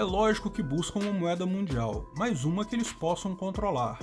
É lógico que buscam uma moeda mundial, mas uma que eles possam controlar.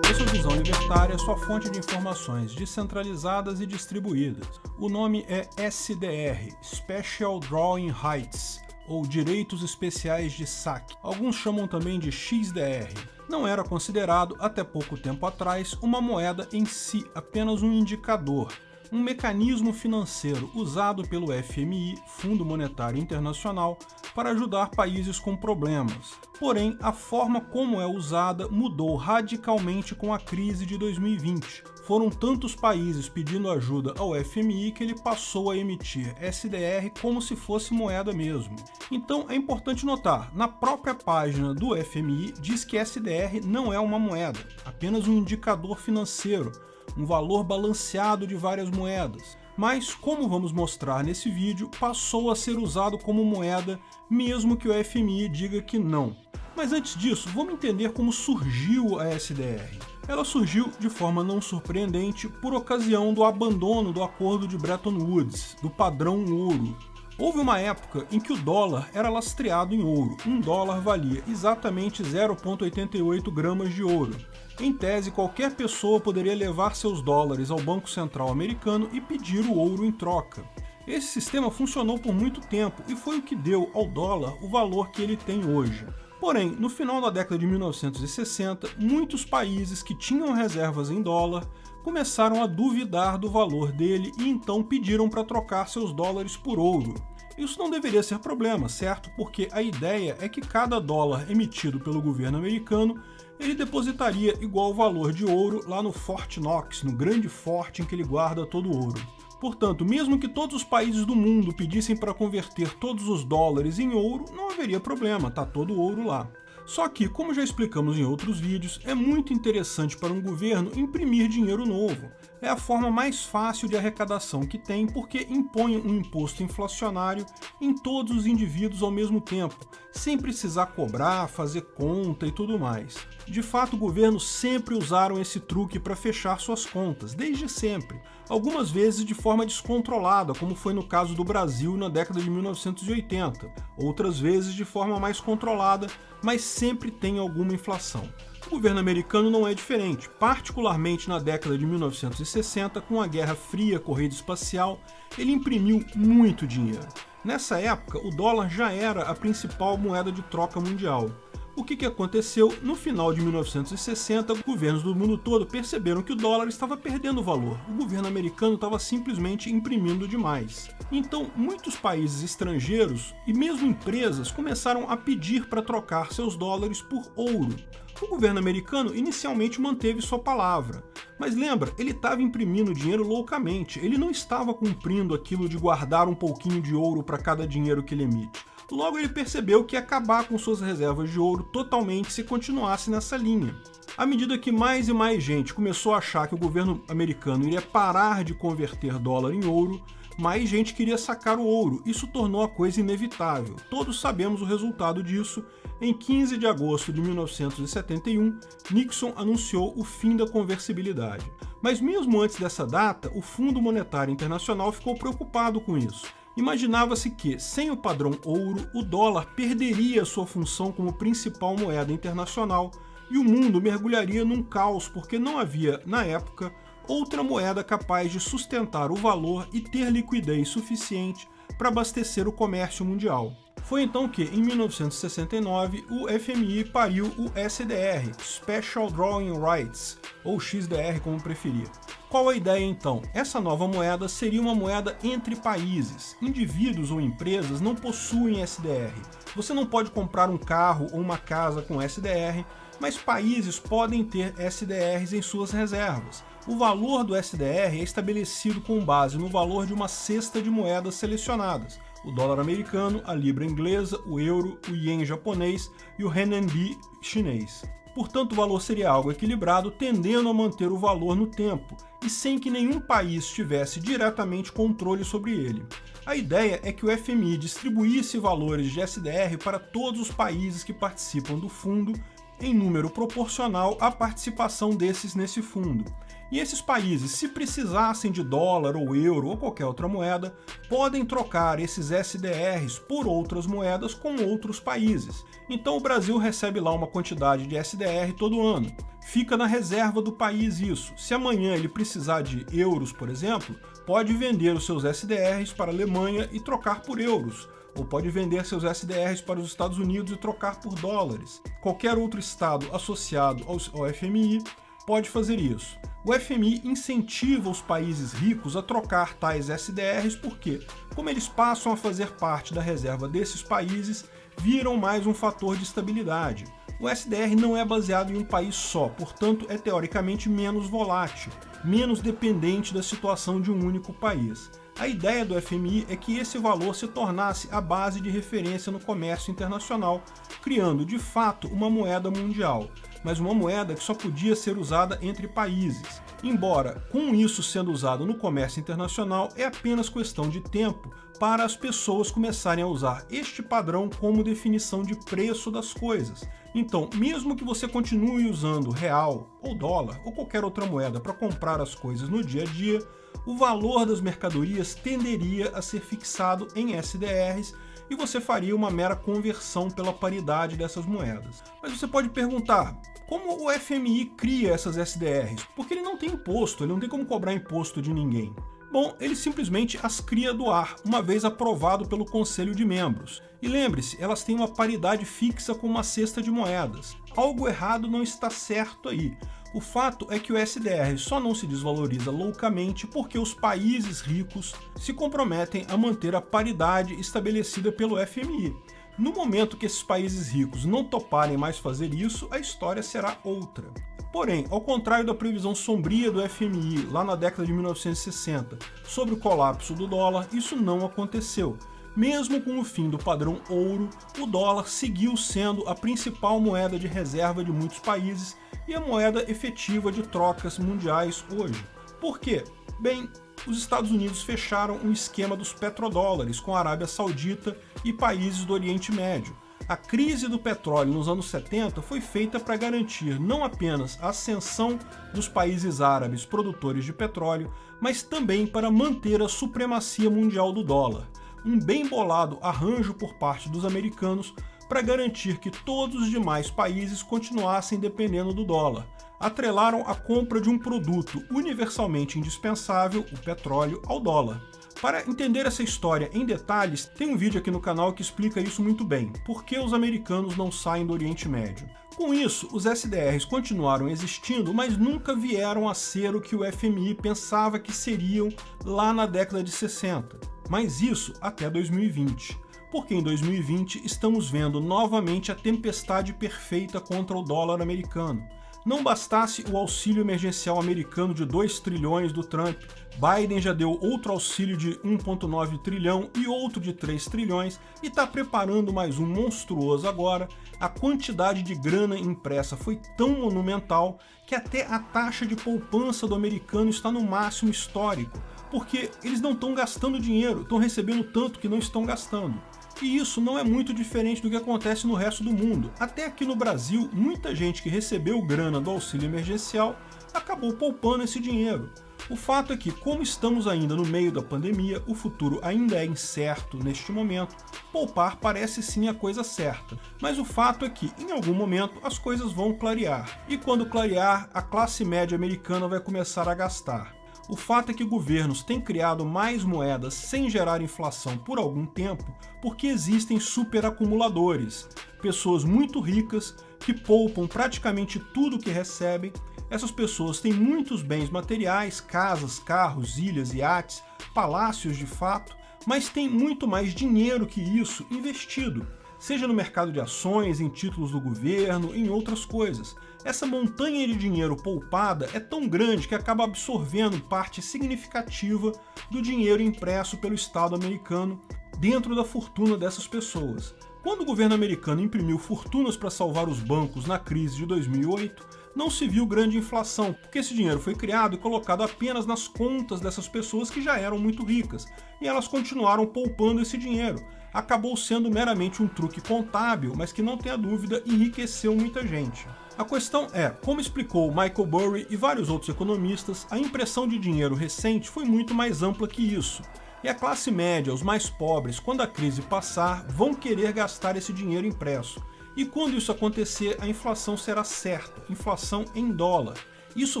Essa visão libertária é sua fonte de informações descentralizadas e distribuídas. O nome é SDR, Special Drawing Rights, ou Direitos Especiais de Saque. Alguns chamam também de XDR. Não era considerado, até pouco tempo atrás, uma moeda em si, apenas um indicador, um mecanismo financeiro usado pelo FMI, Fundo Monetário Internacional, para ajudar países com problemas. Porém, a forma como é usada mudou radicalmente com a crise de 2020. Foram tantos países pedindo ajuda ao FMI que ele passou a emitir SDR como se fosse moeda mesmo. Então é importante notar, na própria página do FMI diz que SDR não é uma moeda, apenas um indicador financeiro, um valor balanceado de várias moedas. Mas, como vamos mostrar nesse vídeo, passou a ser usado como moeda, mesmo que o FMI diga que não. Mas antes disso, vamos entender como surgiu a SDR. Ela surgiu de forma não surpreendente por ocasião do abandono do acordo de Bretton Woods, do padrão ouro, Houve uma época em que o dólar era lastreado em ouro. Um dólar valia exatamente 0,88 gramas de ouro. Em tese, qualquer pessoa poderia levar seus dólares ao Banco Central americano e pedir o ouro em troca. Esse sistema funcionou por muito tempo e foi o que deu ao dólar o valor que ele tem hoje. Porém, no final da década de 1960, muitos países que tinham reservas em dólar começaram a duvidar do valor dele e então pediram para trocar seus dólares por ouro. Isso não deveria ser problema, certo? Porque a ideia é que cada dólar emitido pelo governo americano ele depositaria igual valor de ouro lá no Fort Knox, no grande forte em que ele guarda todo o ouro. Portanto, mesmo que todos os países do mundo pedissem para converter todos os dólares em ouro, não haveria problema, tá todo ouro lá. Só que, como já explicamos em outros vídeos, é muito interessante para um governo imprimir dinheiro novo. É a forma mais fácil de arrecadação que tem porque impõe um imposto inflacionário em todos os indivíduos ao mesmo tempo, sem precisar cobrar, fazer conta e tudo mais. De fato, governos sempre usaram esse truque para fechar suas contas, desde sempre. Algumas vezes de forma descontrolada, como foi no caso do Brasil na década de 1980. Outras vezes de forma mais controlada, mas sempre tem alguma inflação. O governo americano não é diferente, particularmente na década de 1960, com a Guerra Fria, corrida espacial, ele imprimiu muito dinheiro. Nessa época, o dólar já era a principal moeda de troca mundial. O que, que aconteceu? No final de 1960, governos do mundo todo perceberam que o dólar estava perdendo valor. O governo americano estava simplesmente imprimindo demais. Então, muitos países estrangeiros e mesmo empresas começaram a pedir para trocar seus dólares por ouro. O governo americano inicialmente manteve sua palavra, mas lembra, ele estava imprimindo dinheiro loucamente, ele não estava cumprindo aquilo de guardar um pouquinho de ouro para cada dinheiro que ele emite. Logo ele percebeu que ia acabar com suas reservas de ouro totalmente se continuasse nessa linha. À medida que mais e mais gente começou a achar que o governo americano iria parar de converter dólar em ouro, mais gente queria sacar o ouro. Isso tornou a coisa inevitável. Todos sabemos o resultado disso. Em 15 de agosto de 1971, Nixon anunciou o fim da conversibilidade. Mas mesmo antes dessa data, o Fundo Monetário Internacional ficou preocupado com isso. Imaginava-se que, sem o padrão ouro, o dólar perderia sua função como principal moeda internacional e o mundo mergulharia num caos porque não havia, na época, outra moeda capaz de sustentar o valor e ter liquidez suficiente para abastecer o comércio mundial. Foi então que, em 1969, o FMI pariu o SDR, Special Drawing Rights, ou XDR como preferir. Qual a ideia então? Essa nova moeda seria uma moeda entre países. Indivíduos ou empresas não possuem SDR. Você não pode comprar um carro ou uma casa com SDR, mas países podem ter SDRs em suas reservas. O valor do SDR é estabelecido com base no valor de uma cesta de moedas selecionadas, o dólar americano, a libra inglesa, o euro, o ien japonês e o renminbi chinês. Portanto, o valor seria algo equilibrado, tendendo a manter o valor no tempo, e sem que nenhum país tivesse diretamente controle sobre ele. A ideia é que o FMI distribuísse valores de SDR para todos os países que participam do fundo, em número proporcional à participação desses nesse fundo. E esses países, se precisassem de dólar ou euro ou qualquer outra moeda, podem trocar esses SDRs por outras moedas com outros países. Então o Brasil recebe lá uma quantidade de SDR todo ano. Fica na reserva do país isso. Se amanhã ele precisar de euros, por exemplo, pode vender os seus SDRs para a Alemanha e trocar por euros ou pode vender seus SDRs para os Estados Unidos e trocar por dólares. Qualquer outro estado associado ao FMI pode fazer isso. O FMI incentiva os países ricos a trocar tais SDRs porque, como eles passam a fazer parte da reserva desses países, viram mais um fator de estabilidade. O SDR não é baseado em um país só, portanto é teoricamente menos volátil, menos dependente da situação de um único país. A ideia do FMI é que esse valor se tornasse a base de referência no comércio internacional, criando de fato uma moeda mundial, mas uma moeda que só podia ser usada entre países. Embora, com isso sendo usado no comércio internacional, é apenas questão de tempo para as pessoas começarem a usar este padrão como definição de preço das coisas. Então, mesmo que você continue usando real, ou dólar, ou qualquer outra moeda para comprar as coisas no dia a dia, o valor das mercadorias tenderia a ser fixado em SDRs e você faria uma mera conversão pela paridade dessas moedas. Mas você pode perguntar, como o FMI cria essas SDRs? Porque ele não tem imposto, ele não tem como cobrar imposto de ninguém. Bom, ele simplesmente as cria do ar, uma vez aprovado pelo Conselho de Membros. E lembre-se, elas têm uma paridade fixa com uma cesta de moedas. Algo errado não está certo aí. O fato é que o SDR só não se desvaloriza loucamente porque os países ricos se comprometem a manter a paridade estabelecida pelo FMI. No momento que esses países ricos não toparem mais fazer isso, a história será outra. Porém, ao contrário da previsão sombria do FMI lá na década de 1960 sobre o colapso do dólar, isso não aconteceu. Mesmo com o fim do padrão ouro, o dólar seguiu sendo a principal moeda de reserva de muitos países e a moeda efetiva de trocas mundiais hoje. Por quê? Bem, os Estados Unidos fecharam um esquema dos petrodólares com a Arábia Saudita e países do Oriente Médio. A crise do petróleo nos anos 70 foi feita para garantir não apenas a ascensão dos países árabes produtores de petróleo, mas também para manter a supremacia mundial do dólar. Um bem bolado arranjo por parte dos americanos para garantir que todos os demais países continuassem dependendo do dólar. Atrelaram a compra de um produto universalmente indispensável, o petróleo, ao dólar. Para entender essa história em detalhes, tem um vídeo aqui no canal que explica isso muito bem, por que os americanos não saem do Oriente Médio. Com isso, os SDRs continuaram existindo, mas nunca vieram a ser o que o FMI pensava que seriam lá na década de 60. Mas isso até 2020 porque em 2020 estamos vendo novamente a tempestade perfeita contra o dólar americano. Não bastasse o auxílio emergencial americano de 2 trilhões do Trump, Biden já deu outro auxílio de 1,9 trilhão e outro de 3 trilhões e está preparando mais um monstruoso agora. A quantidade de grana impressa foi tão monumental que até a taxa de poupança do americano está no máximo histórico, porque eles não estão gastando dinheiro, estão recebendo tanto que não estão gastando. E isso não é muito diferente do que acontece no resto do mundo. Até aqui no Brasil, muita gente que recebeu grana do auxílio emergencial acabou poupando esse dinheiro. O fato é que, como estamos ainda no meio da pandemia, o futuro ainda é incerto neste momento, poupar parece sim a coisa certa. Mas o fato é que, em algum momento, as coisas vão clarear. E quando clarear, a classe média americana vai começar a gastar. O fato é que governos têm criado mais moedas sem gerar inflação por algum tempo porque existem superacumuladores, pessoas muito ricas que poupam praticamente tudo que recebem. Essas pessoas têm muitos bens materiais, casas, carros, ilhas, iates, palácios de fato, mas têm muito mais dinheiro que isso investido, seja no mercado de ações, em títulos do governo, em outras coisas. Essa montanha de dinheiro poupada é tão grande que acaba absorvendo parte significativa do dinheiro impresso pelo Estado americano dentro da fortuna dessas pessoas. Quando o governo americano imprimiu fortunas para salvar os bancos na crise de 2008, não se viu grande inflação, porque esse dinheiro foi criado e colocado apenas nas contas dessas pessoas que já eram muito ricas, e elas continuaram poupando esse dinheiro. Acabou sendo meramente um truque contábil, mas que não tenha dúvida enriqueceu muita gente. A questão é, como explicou Michael Burry e vários outros economistas, a impressão de dinheiro recente foi muito mais ampla que isso, e a classe média, os mais pobres, quando a crise passar, vão querer gastar esse dinheiro impresso. E quando isso acontecer, a inflação será certa, inflação em dólar. Isso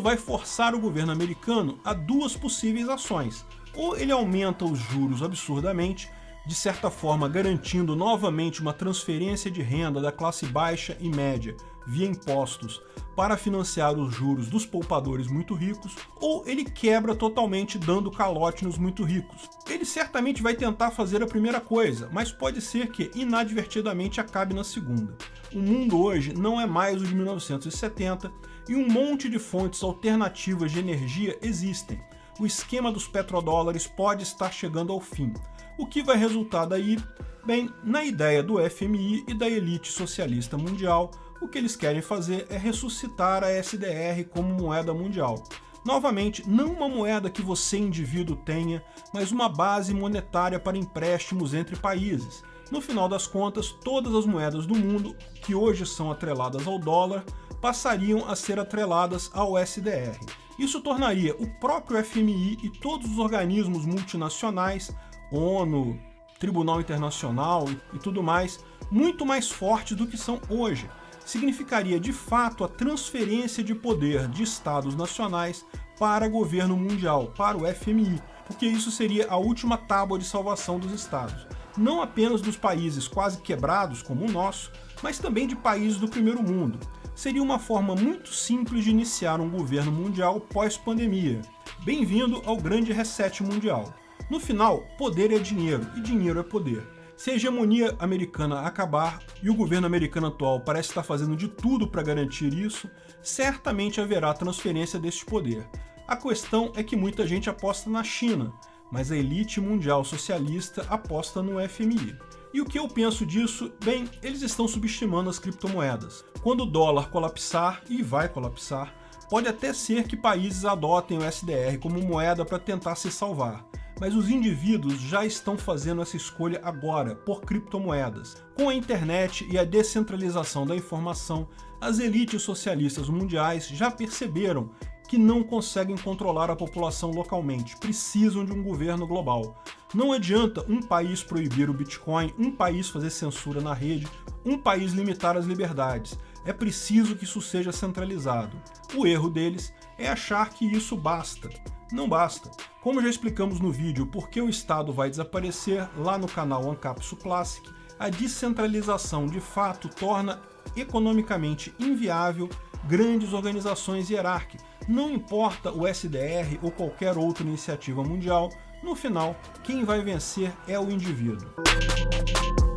vai forçar o governo americano a duas possíveis ações. Ou ele aumenta os juros absurdamente, de certa forma garantindo novamente uma transferência de renda da classe baixa e média via impostos para financiar os juros dos poupadores muito ricos, ou ele quebra totalmente dando calote nos muito ricos. Ele certamente vai tentar fazer a primeira coisa, mas pode ser que inadvertidamente acabe na segunda. O mundo hoje não é mais o de 1970 e um monte de fontes alternativas de energia existem. O esquema dos petrodólares pode estar chegando ao fim. O que vai resultar daí? Bem, na ideia do FMI e da elite socialista mundial, o que eles querem fazer é ressuscitar a SDR como moeda mundial. Novamente, não uma moeda que você, indivíduo, tenha, mas uma base monetária para empréstimos entre países. No final das contas, todas as moedas do mundo, que hoje são atreladas ao dólar, passariam a ser atreladas ao SDR. Isso tornaria o próprio FMI e todos os organismos multinacionais, ONU, Tribunal Internacional e tudo mais, muito mais fortes do que são hoje significaria de fato a transferência de poder de estados nacionais para governo mundial, para o FMI, porque isso seria a última tábua de salvação dos estados. Não apenas dos países quase quebrados como o nosso, mas também de países do primeiro mundo. Seria uma forma muito simples de iniciar um governo mundial pós-pandemia. Bem-vindo ao grande reset mundial. No final, poder é dinheiro e dinheiro é poder. Se a hegemonia americana acabar, e o governo americano atual parece estar fazendo de tudo para garantir isso, certamente haverá transferência deste poder. A questão é que muita gente aposta na China, mas a elite mundial socialista aposta no FMI. E o que eu penso disso? Bem, eles estão subestimando as criptomoedas. Quando o dólar colapsar, e vai colapsar, pode até ser que países adotem o SDR como moeda para tentar se salvar mas os indivíduos já estão fazendo essa escolha agora, por criptomoedas. Com a internet e a descentralização da informação, as elites socialistas mundiais já perceberam que não conseguem controlar a população localmente, precisam de um governo global. Não adianta um país proibir o Bitcoin, um país fazer censura na rede, um país limitar as liberdades. É preciso que isso seja centralizado. O erro deles é achar que isso basta. Não basta. Como já explicamos no vídeo por que o Estado vai desaparecer lá no canal Ancapsu Classic, a descentralização de fato torna economicamente inviável grandes organizações hierárquicas. Não importa o SDR ou qualquer outra iniciativa mundial, no final, quem vai vencer é o indivíduo.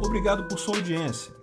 Obrigado por sua audiência.